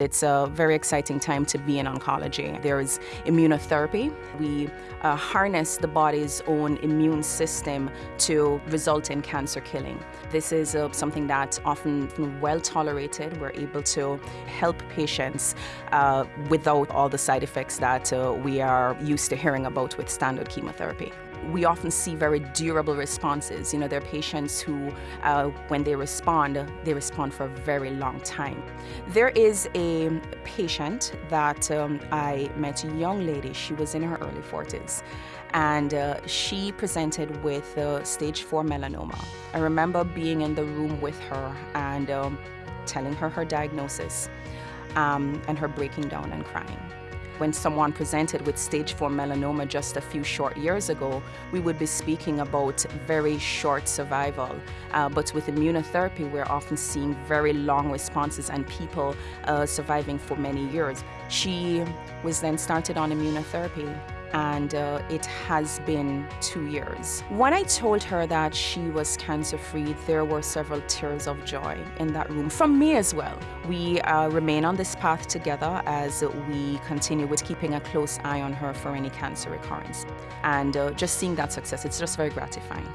It's a very exciting time to be in oncology. There is immunotherapy. We uh, harness the body's own immune system to result in cancer killing. This is uh, something that's often well tolerated. We're able to help patients uh, without all the side effects that uh, we are used to hearing about with standard chemotherapy we often see very durable responses. You know, there are patients who, uh, when they respond, they respond for a very long time. There is a patient that um, I met, a young lady, she was in her early 40s, and uh, she presented with uh, stage 4 melanoma. I remember being in the room with her and um, telling her her diagnosis um, and her breaking down and crying. When someone presented with stage 4 melanoma just a few short years ago, we would be speaking about very short survival. Uh, but with immunotherapy, we're often seeing very long responses and people uh, surviving for many years. She was then started on immunotherapy and uh, it has been two years. When I told her that she was cancer-free, there were several tears of joy in that room, from me as well. We uh, remain on this path together as we continue with keeping a close eye on her for any cancer recurrence. And uh, just seeing that success, it's just very gratifying.